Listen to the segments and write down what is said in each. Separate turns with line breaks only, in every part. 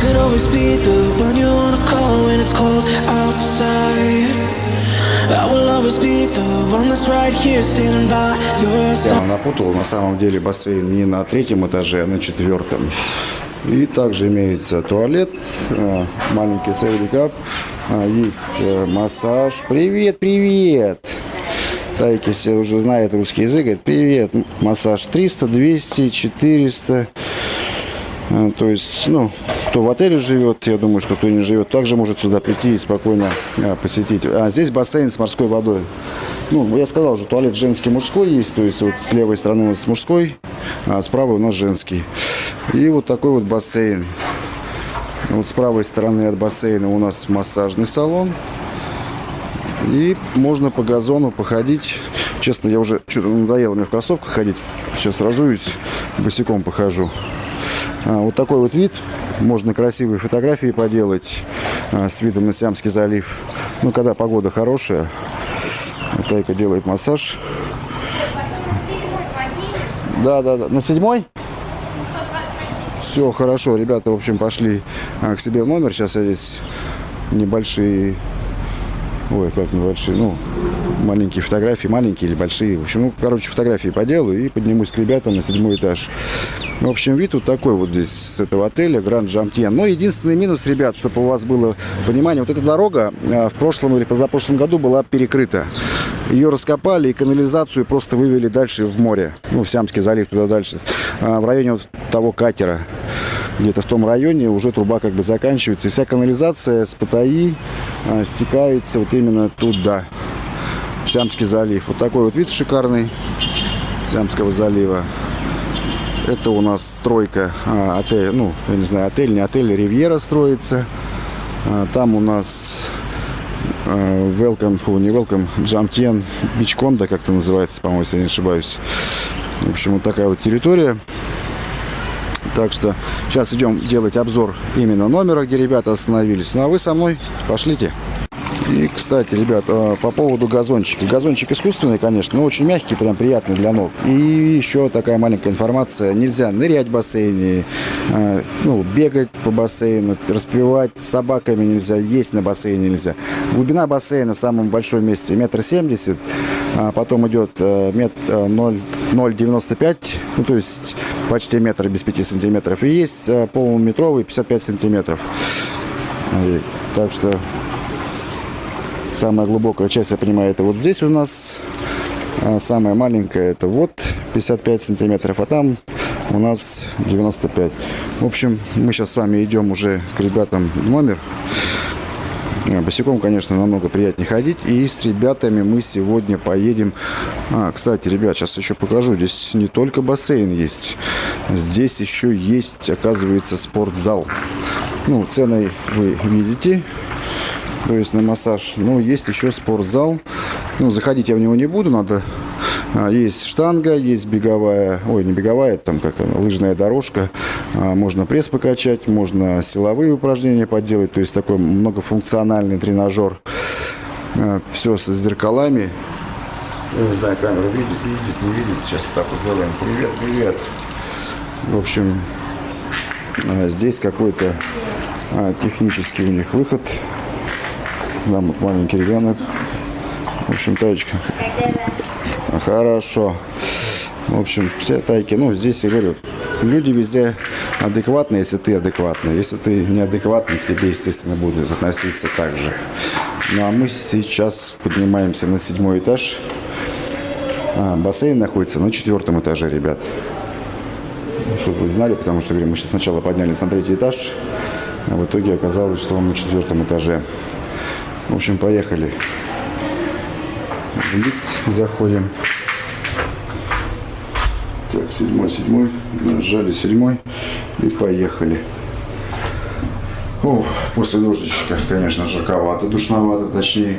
could always be the one you wanna call when it's cold outside. I will always be the one that's right here standing by your side.
Я напутал, на самом деле бассейн не на третьем этаже, а на четвертом. И также имеется туалет, э, маленький сейвикап, есть э, массаж. Привет, привет! Тайки все уже знают русский язык. Говорит, привет, массаж 300, 200, 400. Э, То есть, ну, кто в отеле живет, я думаю, что кто не живет, также может сюда прийти и спокойно э, посетить. А здесь бассейн с морской водой. Ну, я сказал уже, туалет женский, мужской есть. То есть, вот с левой стороны у нас мужской, а правой у нас женский. И вот такой вот бассейн. Вот с правой стороны от бассейна у нас массажный салон. И можно по газону походить. Честно, я уже что-то надоело мне в кроссовках ходить. Сейчас разуюсь, босиком похожу. А, вот такой вот вид. Можно красивые фотографии поделать а, с видом на Сиамский залив. Ну, когда погода хорошая. Тайка делает массаж. Да, да, да. На седьмой? Все хорошо, ребята, в общем, пошли а, к себе в номер. Сейчас я здесь небольшие, ой, как небольшие, ну, маленькие фотографии, маленькие или большие. В общем, ну, короче, фотографии поделаю и поднимусь к ребятам на седьмой этаж. В общем, вид вот такой вот здесь с этого отеля Гранд Джамтьен. Но единственный минус, ребят, чтобы у вас было понимание, вот эта дорога а, в прошлом или позапрошлом году была перекрыта. Ее раскопали и канализацию просто вывели дальше в море. Ну, в Сиамский залив, туда дальше. А, в районе вот того катера. Где-то в том районе уже труба как бы заканчивается. И вся канализация с Паттайи а, стекается вот именно туда. Сиамский залив. Вот такой вот вид шикарный Сиамского залива. Это у нас стройка а, отель, ну, я не знаю, отель, не отель, Ривьера строится. А, там у нас а, Welcome, фу, не Welcome, Джамтен, Бичконда, как это называется, по-моему, если я не ошибаюсь. В общем, вот такая вот территория. Так что сейчас идем делать обзор именно номера, где ребята остановились. Ну а вы со мной пошлите. И, кстати, ребят, э, по поводу газончика. Газончик искусственный, конечно, но очень мягкий, прям приятный для ног. И еще такая маленькая информация. Нельзя нырять в бассейне, э, ну, бегать по бассейну, распивать с собаками нельзя, есть на бассейне нельзя. Глубина бассейна в самом большом месте метр семьдесят. А потом идет мет, 0 0,95, ну, то есть почти метр без 5 сантиметров. И есть полуметровый 55 сантиметров. Так что Самая глубокая часть, я понимаю, это вот здесь у нас. А самая маленькая это вот 55 сантиметров, а там у нас 95. В общем, мы сейчас с вами идем уже к ребятам номер. А, Босиком, конечно, намного приятнее ходить. И с ребятами мы сегодня поедем. А, кстати, ребят, сейчас еще покажу. Здесь не только бассейн есть. Здесь еще есть, оказывается, спортзал. Ну, ценой вы видите то есть на массаж. Но есть еще спортзал. Ну, заходить я в него не буду, надо... А, есть штанга, есть беговая, ой, не беговая, там как лыжная дорожка. А, можно пресс покачать, можно силовые упражнения поделать. То есть такой многофункциональный тренажер. А, все со зеркалами. Я не знаю, камера видит, видит, не видит. Сейчас вот так вот сделаем. Привет, привет. В общем, здесь какой-то технический у них выход. Там вот маленький ребенок. В общем, таечка. Хорошо. В общем, все тайки. Ну, здесь я говорю, люди везде адекватные, если ты адекватный. Если ты неадекватный, к тебе, естественно, будут относиться так же. Ну, а мы сейчас поднимаемся на седьмой этаж. А, бассейн находится на четвертом этаже, ребят. Ну, чтобы вы знали, потому что говорю, мы сейчас сначала поднялись на третий этаж, а в итоге оказалось, что он на четвертом этаже. В общем, поехали. В лифт заходим. Так, седьмой, седьмой. Нажали седьмой и поехали. О, после дождичка, конечно, жарковато, душновато, точнее.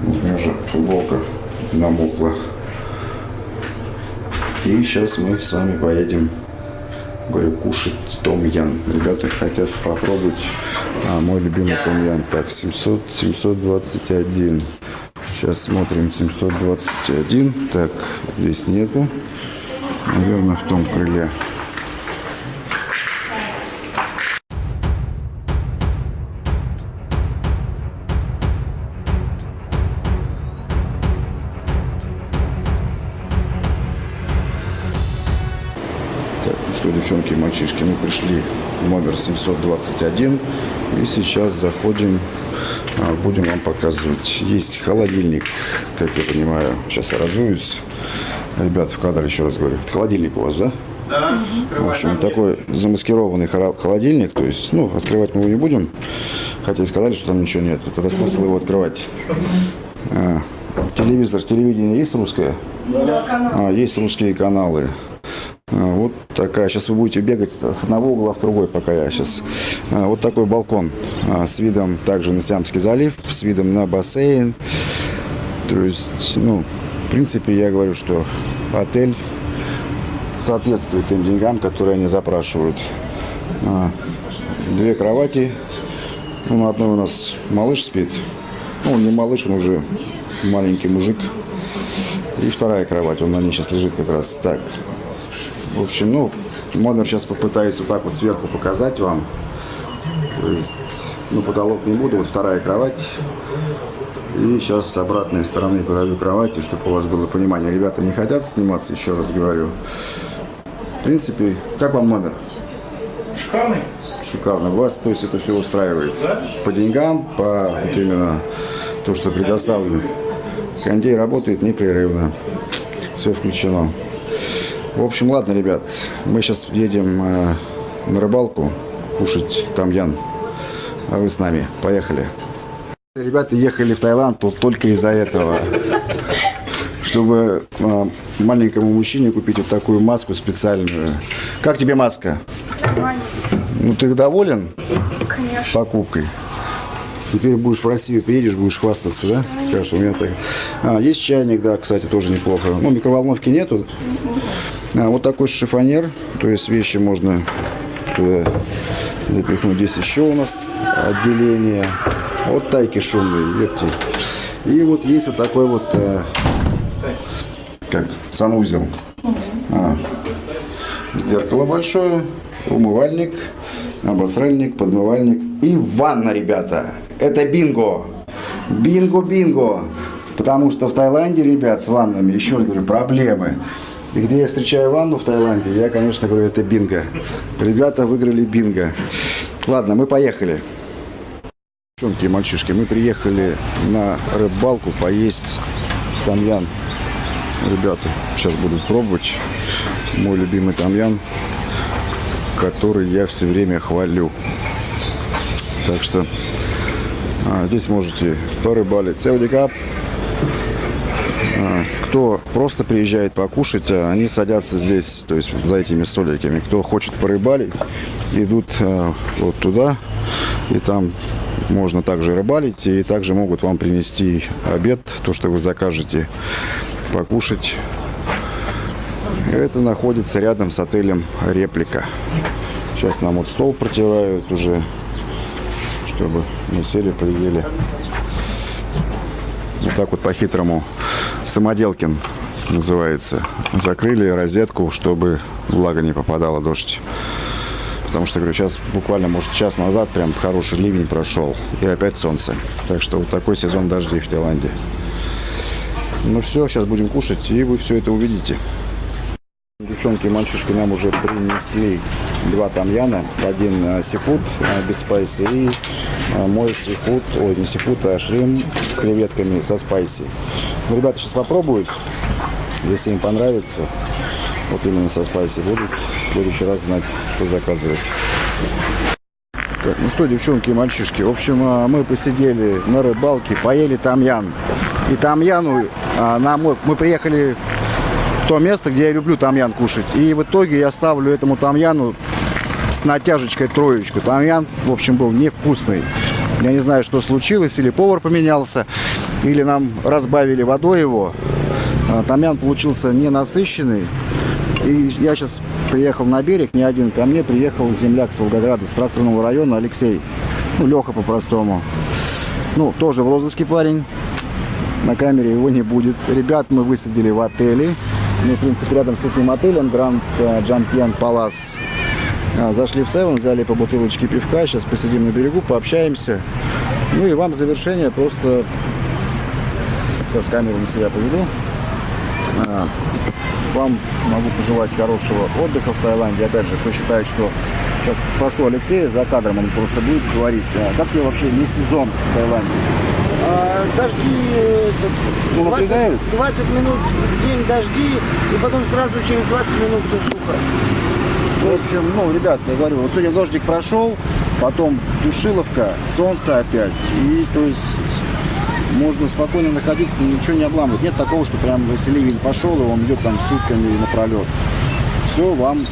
Вот у меня уже футболка намокла. И сейчас мы с вами поедем говорю, кушать том-ян. Ребята хотят попробовать а, мой любимый том-ян. Так, 700, 721. Сейчас смотрим 721. Так, здесь нету. Наверное, в том крыле. Девчонки и мальчишки, мы пришли в номер 721 и сейчас заходим, а, будем вам показывать. Есть холодильник, как я понимаю, сейчас я разуюсь. Ребят, в кадр еще раз говорю. Холодильник у вас, да?
Да,
В общем, такой замаскированный холодильник, то есть, ну, открывать мы его не будем, хотя и сказали, что там ничего нет. Тогда смысл его открывать. А, телевизор, телевидение есть русское? А, есть русские каналы. А, Вот такая. Сейчас вы будете бегать с одного угла в другой, пока я сейчас. А, Вот такой балкон а, с видом также на Сиамский залив, с видом на бассейн. То есть, ну, в принципе, я говорю, что отель соответствует тем деньгам, которые они запрашивают. А, Две кровати. Ну, на одной у нас малыш спит. Ну, не малыш, он уже маленький мужик. И вторая кровать, он на ней сейчас лежит как раз так. В общем, ну, номер сейчас попытаюсь вот так вот сверху показать вам. То есть, ну, потолок не буду, вот вторая кровать. И сейчас с обратной стороны покажу кровати, чтобы у вас было понимание. Ребята не хотят сниматься, еще раз говорю. В принципе, как вам номер?
шикарный.
Шикарно. Вас, то есть, это все устраивает? По деньгам, по вот именно то, что предоставлено. Кондей работает непрерывно. Все включено. В общем, ладно, ребят. Мы сейчас едем э, на рыбалку кушать тамьян. А вы с нами. Поехали. Ребята ехали в Таиланд тут только из-за этого. Чтобы э, маленькому мужчине купить вот такую маску специальную. Как тебе маска? Ну, ты доволен
Конечно.
покупкой? Теперь будешь в Россию приедешь, будешь хвастаться, да? Скажешь, у меня так. А, есть чайник, да, кстати, тоже неплохо. Ну, микроволновки нету. А, вот такой шифонер, то есть вещи можно туда запихнуть. Здесь еще у нас отделение. Вот тайки шумные, верьте. И вот есть вот такой вот, э, как, санузел. А, зеркало большое, умывальник, обосральник, подмывальник и ванна, ребята. Это бинго. Бинго-бинго. Потому что в Таиланде, ребят, с ваннами, еще раз говорю, проблемы. И где я встречаю ванну в Таиланде, я, конечно, говорю, это бинго. Ребята выиграли бинго. Ладно, мы поехали. Девчонки и мальчишки, мы приехали на рыбалку поесть тамьян. Ребята сейчас будут пробовать мой любимый тамьян который я все время хвалю. Так что а, здесь можете порыбалить. Сеудикап. А, кто просто приезжает покушать, а, они садятся здесь, то есть за этими столиками. Кто хочет порыбалить, идут а, вот туда, и там можно также рыбалить, и также могут вам принести обед, то, что вы закажете, покушать. Это находится рядом с отелем «Реплика». Сейчас нам вот стол протирают уже, чтобы мы сели, поели. Вот так вот по-хитрому. Самоделкин называется. Закрыли розетку, чтобы влага не попадала, дождь. Потому что, говорю, сейчас буквально, может, час назад прям хороший ливень прошел. И опять солнце. Так что вот такой сезон дождей в Таиланде. Ну все, сейчас будем кушать, и вы все это увидите. Девчонки мальчишки нам уже принесли два тамьяна. Один э, сифуд э, без спайси и э, мой сифуд, ой, не сифуд, а шрим с креветками со спайси. Ну, ребята сейчас попробуют. Если им понравится, вот именно со спайси будут в следующий раз знать, что заказывать. Ну что, девчонки и мальчишки, в общем, мы посидели на рыбалке, поели тамьян. И тамьяну а, нам, вот, мы приехали то место, где я люблю тамьян кушать. И в итоге я ставлю этому тамьяну с натяжечкой троечку. Тамьян, в общем, был невкусный. Я не знаю, что случилось, или повар поменялся, или нам разбавили водой его. А, Тамьян получился ненасыщенный. И я сейчас приехал на берег, не один, ко мне приехал земляк с Волгограда, с тракторного района, Алексей. Ну, Леха по-простому. Ну, тоже в розыске парень. На камере его не будет. Ребят мы высадили в отеле. Мы, в принципе, рядом с этим отелем Гранд Джампьен Палас. Зашли в Севен, взяли по бутылочке пивка. Сейчас посидим на берегу, пообщаемся. Ну и вам в завершение просто... Сейчас камеру на себя поведу. А, Вам могу пожелать хорошего отдыха в Таиланде. Опять же, кто считает, что сейчас спрошу Алексея за кадром, он просто будет говорить, а как тебе вообще не сезон в Таиланде?
А, дожди, э,
Ну,
20,
напрягают?
20 минут в день дожди, и потом сразу через 20 минут все сухо.
В общем, ну, ребят, я говорю, вот сегодня дождик прошел, потом душиловка, солнце опять. И, то есть, можно спокойно находиться, ничего не обламывать. Нет такого, что прям ливень пошел, и он идет там сутками напролет. Все, вам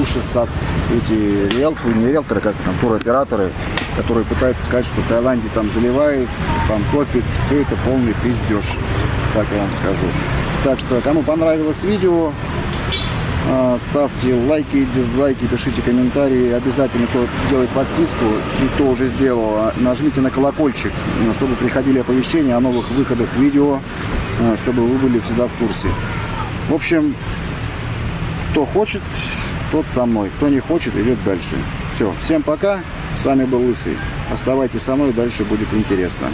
уши сад. Эти риэлторы, не риэлторы, как там, туроператоры, которые пытаются сказать, что Таиланде там заливает, там топит. Все это полный пиздеж, так я вам скажу. Так что, кому понравилось видео, а, Ставьте лайки, дизлайки, пишите комментарии. Обязательно, кто делает подписку кто уже сделал, а, нажмите на колокольчик, ну, чтобы приходили оповещения о новых выходах видео, а, чтобы вы были всегда в курсе. В общем, кто хочет, тот со мной. Кто не хочет, идет дальше. Все, всем пока. С вами был Лысый. Оставайтесь со мной, дальше будет интересно.